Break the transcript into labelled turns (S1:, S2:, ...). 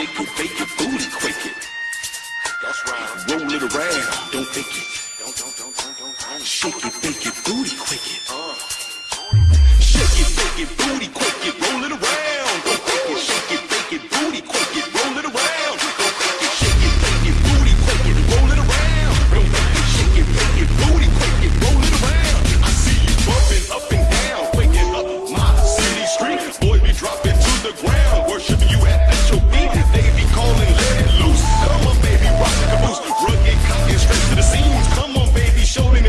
S1: Shake it, bake it, booty, quick it. That's right. Roll it around, don't fake it. Don't, don't, don't, don't, don't, don't. Shake it, bake it, booty, quick it. Uh. Shake it, bake it, booty, quick